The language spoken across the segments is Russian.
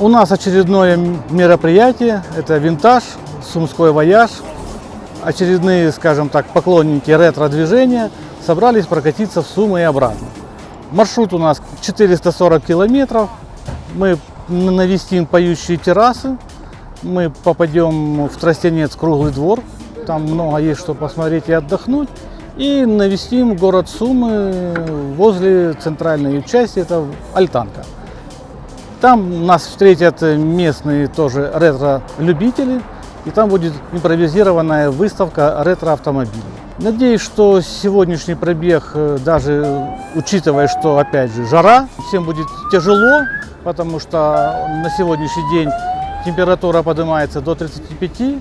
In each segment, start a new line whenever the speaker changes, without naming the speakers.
У нас очередное мероприятие, это винтаж, сумской вояж. Очередные, скажем так, поклонники ретро-движения собрались прокатиться в Сумы и обратно. Маршрут у нас 440 километров. Мы навестим поющие террасы, мы попадем в Тростенец круглый двор, там много есть что посмотреть и отдохнуть. И навестим город Сумы возле центральной части, это Альтанка. Там нас встретят местные тоже ретро-любители, и там будет импровизированная выставка ретро-автомобилей. Надеюсь, что сегодняшний пробег, э, даже учитывая, что опять же жара, всем будет тяжело, потому что на сегодняшний день температура поднимается до 35,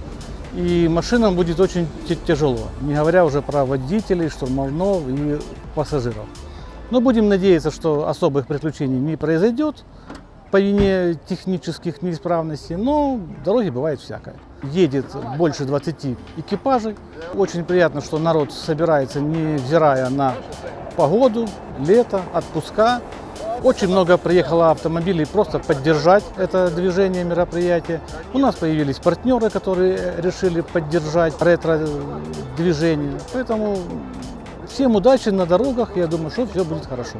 и машинам будет очень тяжело, не говоря уже про водителей, штурмовнов и пассажиров. Но будем надеяться, что особых приключений не произойдет по вине технических неисправностей, но дороги бывает всякое. Едет больше 20 экипажей. Очень приятно, что народ собирается, невзирая на погоду, лето, отпуска. Очень много приехало автомобилей просто поддержать это движение, мероприятие. У нас появились партнеры, которые решили поддержать ретро-движение. Поэтому всем удачи на дорогах. Я думаю, что все будет хорошо.